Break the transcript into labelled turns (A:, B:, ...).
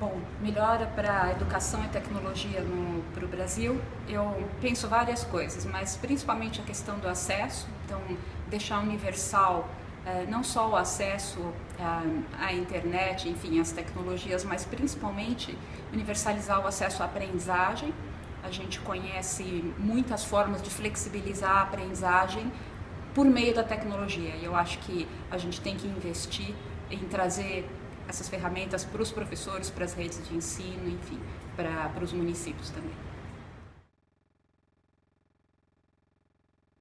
A: Bom, melhora para educação e tecnologia para o Brasil, eu penso várias coisas, mas principalmente a questão do acesso, então deixar universal eh, não só o acesso à internet, enfim, às tecnologias, mas principalmente universalizar o acesso à aprendizagem. A gente conhece muitas formas de flexibilizar a aprendizagem por meio da tecnologia. E eu acho que a gente tem que investir em trazer essas ferramentas para os professores, para as redes de ensino, enfim, para, para os municípios também.